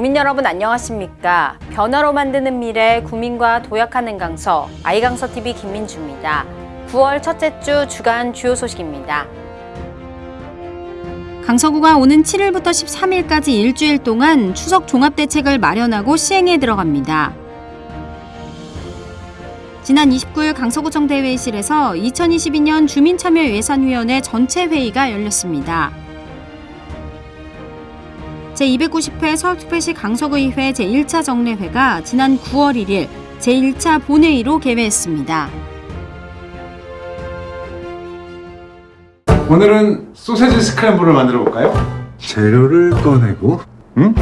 국민 여러분 안녕하십니까? 변화로 만드는 미래 국민과 도약하는 강서 아이강서 TV 김민주입니다. 9월 첫째 주 주간 주요 소식입니다. 강서구가 오는 7일부터 13일까지 일주일 동안 추석 종합대책을 마련하고 시행에 들어갑니다. 지난 29일 강서구청 대회의실에서 2022년 주민참여예산위원회 전체 회의가 열렸습니다. 제290회 서울특별시 강서구의회 제1차 정례회가 지난 9월 1일 제1차 본회의로 개회했습니다. 오늘은 소세지 스크램블을 만들어 볼까요? 재료를 꺼내고 응?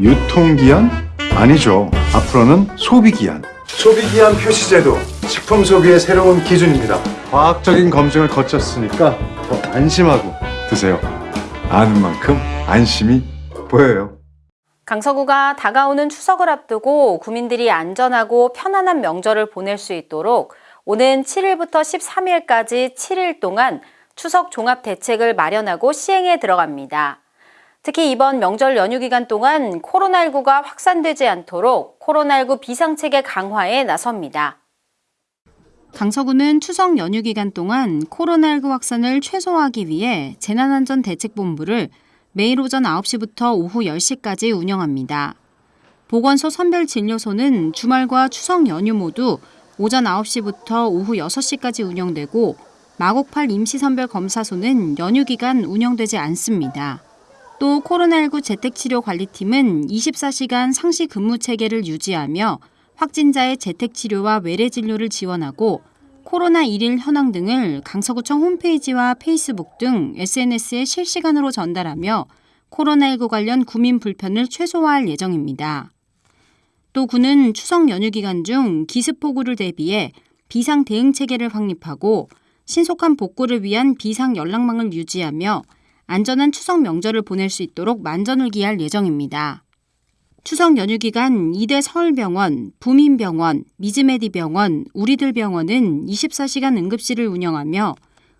유통기한? 아니죠. 앞으로는 소비기한. 소비기한 표시제도 식품 소비의 새로운 기준입니다. 과학적인 검증을 거쳤으니까 더 안심하고 드세요. 아는 만큼 안심이 보여요. 강서구가 다가오는 추석을 앞두고 구민들이 안전하고 편안한 명절을 보낼 수 있도록 오는 7일부터 13일까지 7일 동안 추석 종합 대책을 마련하고 시행에 들어갑니다. 특히 이번 명절 연휴 기간 동안 코로나19가 확산되지 않도록 코로나19 비상체계 강화에 나섭니다. 강서구는 추석 연휴 기간 동안 코로나19 확산을 최소화하기 위해 재난안전대책본부를 매일 오전 9시부터 오후 10시까지 운영합니다. 보건소 선별진료소는 주말과 추석 연휴 모두 오전 9시부터 오후 6시까지 운영되고 마곡팔 임시선별검사소는 연휴 기간 운영되지 않습니다. 또 코로나19 재택치료관리팀은 24시간 상시 근무 체계를 유지하며 확진자의 재택치료와 외래진료를 지원하고 코로나 일일 현황 등을 강서구청 홈페이지와 페이스북 등 SNS에 실시간으로 전달하며 코로나19 관련 구민 불편을 최소화할 예정입니다. 또 구는 추석 연휴 기간 중 기습폭우를 대비해 비상 대응 체계를 확립하고 신속한 복구를 위한 비상 연락망을 유지하며 안전한 추석 명절을 보낼 수 있도록 만전을 기할 예정입니다. 추석 연휴 기간 이대 서울병원, 부민병원, 미즈메디병원, 우리들병원은 24시간 응급실을 운영하며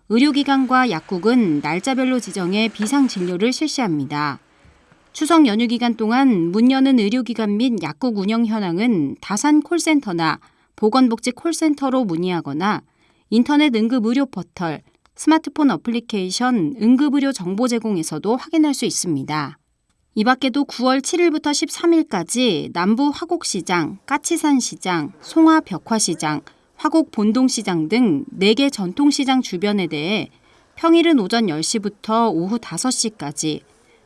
의료기관과 약국은 날짜별로 지정해 비상진료를 실시합니다. 추석 연휴 기간 동안 문 여는 의료기관 및 약국 운영 현황은 다산 콜센터나 보건복지 콜센터로 문의하거나 인터넷 응급 의료 포털, 스마트폰 어플리케이션 응급의료 정보 제공에서도 확인할 수 있습니다. 이 밖에도 9월 7일부터 13일까지 남부 화곡시장, 까치산시장, 송화벽화시장, 화곡본동시장 등 4개 전통시장 주변에 대해 평일은 오전 10시부터 오후 5시까지,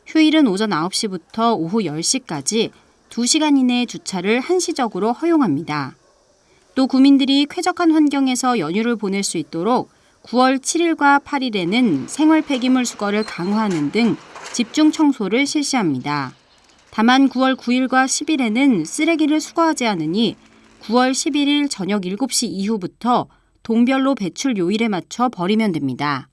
휴일은 오전 9시부터 오후 10시까지 2시간 이내의 주차를 한시적으로 허용합니다. 또 구민들이 쾌적한 환경에서 연휴를 보낼 수 있도록 9월 7일과 8일에는 생활 폐기물 수거를 강화하는 등 집중 청소를 실시합니다. 다만 9월 9일과 10일에는 쓰레기를 수거하지 않으니 9월 11일 저녁 7시 이후부터 동별로 배출 요일에 맞춰 버리면 됩니다.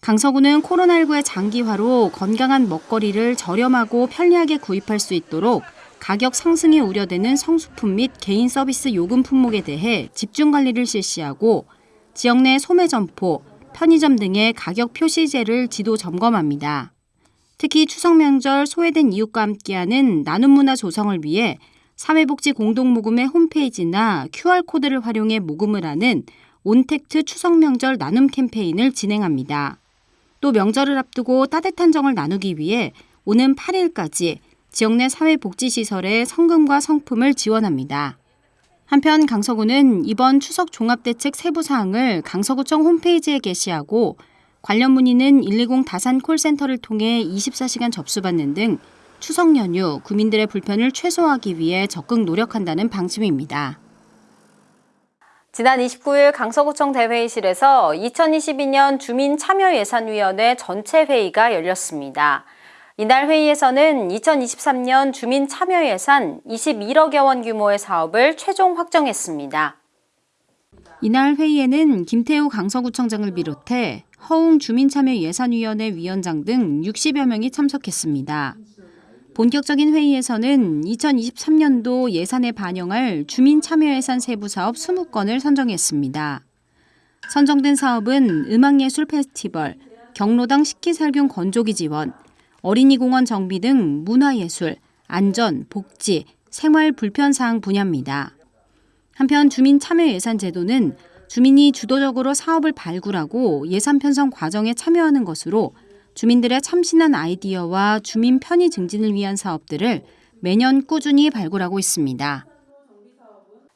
강서구는 코로나19의 장기화로 건강한 먹거리를 저렴하고 편리하게 구입할 수 있도록 가격 상승이 우려되는 성수품 및 개인 서비스 요금 품목에 대해 집중 관리를 실시하고 지역 내 소매 점포, 편의점 등의 가격 표시제를 지도 점검합니다. 특히 추석 명절 소외된 이웃과 함께하는 나눔 문화 조성을 위해 사회복지 공동모금의 홈페이지나 QR코드를 활용해 모금을 하는 온택트 추석 명절 나눔 캠페인을 진행합니다. 또 명절을 앞두고 따뜻한 정을 나누기 위해 오는 8일까지 지역 내 사회복지시설에 성금과 성품을 지원합니다. 한편 강서구는 이번 추석 종합대책 세부 사항을 강서구청 홈페이지에 게시하고 관련 문의는 120 다산 콜센터를 통해 24시간 접수받는 등 추석 연휴 구민들의 불편을 최소화하기 위해 적극 노력한다는 방침입니다. 지난 29일 강서구청 대회의실에서 2022년 주민참여예산위원회 전체 회의가 열렸습니다. 이날 회의에서는 2023년 주민 참여 예산 21억여 원 규모의 사업을 최종 확정했습니다. 이날 회의에는 김태우 강서구청장을 비롯해 허웅 주민참여예산위원회 위원장 등 60여 명이 참석했습니다. 본격적인 회의에서는 2023년도 예산에 반영할 주민참여예산 세부사업 20건을 선정했습니다. 선정된 사업은 음악예술 페스티벌, 경로당 식기살균 건조기 지원, 어린이공원 정비 등 문화예술, 안전, 복지, 생활 불편 사항 분야입니다. 한편 주민 참여 예산 제도는 주민이 주도적으로 사업을 발굴하고 예산 편성 과정에 참여하는 것으로 주민들의 참신한 아이디어와 주민 편의 증진을 위한 사업들을 매년 꾸준히 발굴하고 있습니다.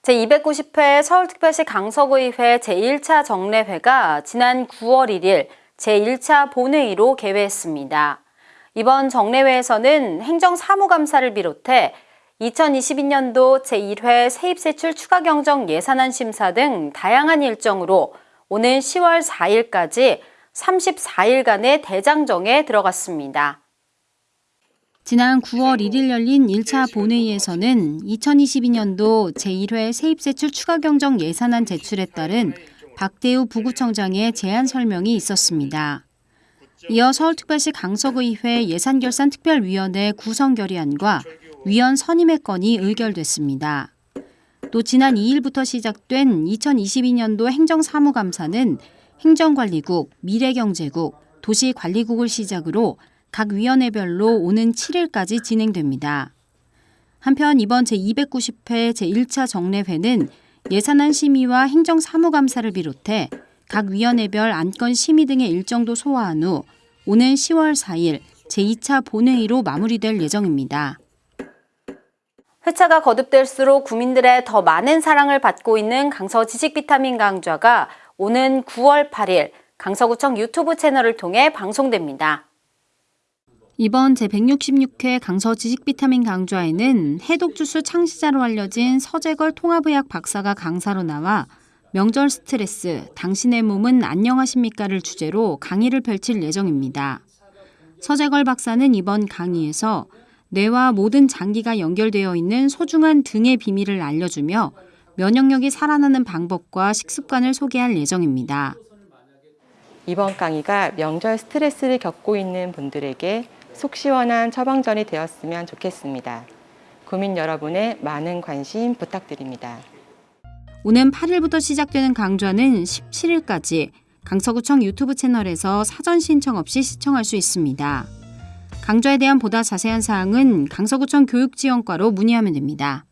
제290회 서울특별시 강서구의회 제1차 정례회가 지난 9월 1일 제1차 본회의로 개회했습니다. 이번 정례회에서는 행정사무감사를 비롯해 2022년도 제1회 세입세출 추가경정 예산안 심사 등 다양한 일정으로 오는 10월 4일까지 34일간의 대장정에 들어갔습니다. 지난 9월 1일 열린 1차 본회의에서는 2022년도 제1회 세입세출 추가경정 예산안 제출에 따른 박대우 부구청장의 제안 설명이 있었습니다. 이어 서울특별시 강서구의회 예산결산특별위원회 구성 결의안과 위원 선임의 건이 의결됐습니다. 또 지난 2일부터 시작된 2022년도 행정사무감사는 행정관리국, 미래경제국, 도시관리국을 시작으로 각 위원회별로 오는 7일까지 진행됩니다. 한편 이번 제290회 제1차 정례회는 예산안 심의와 행정사무감사를 비롯해 각 위원회별 안건 심의 등의 일정도 소화한 후 오는 10월 4일 제2차 본회의로 마무리될 예정입니다. 회차가 거듭될수록 국민들의 더 많은 사랑을 받고 있는 강서 지식 비타민 강좌가 오는 9월 8일 강서구청 유튜브 채널을 통해 방송됩니다. 이번 제166회 강서 지식 비타민 강좌에는 해독주스 창시자로 알려진 서재걸 통합의학 박사가 강사로 나와 명절 스트레스, 당신의 몸은 안녕하십니까를 주제로 강의를 펼칠 예정입니다. 서재걸 박사는 이번 강의에서 뇌와 모든 장기가 연결되어 있는 소중한 등의 비밀을 알려주며 면역력이 살아나는 방법과 식습관을 소개할 예정입니다. 이번 강의가 명절 스트레스를 겪고 있는 분들에게 속 시원한 처방전이 되었으면 좋겠습니다. 구민 여러분의 많은 관심 부탁드립니다. 오는 8일부터 시작되는 강좌는 17일까지 강서구청 유튜브 채널에서 사전 신청 없이 시청할 수 있습니다. 강좌에 대한 보다 자세한 사항은 강서구청 교육지원과로 문의하면 됩니다.